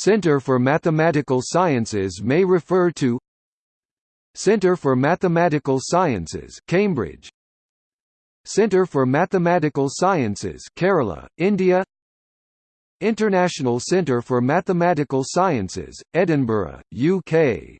Centre for Mathematical Sciences may refer to Centre for Mathematical Sciences Cambridge. Centre for Mathematical Sciences Kerala, India. International Centre for Mathematical Sciences, Edinburgh, UK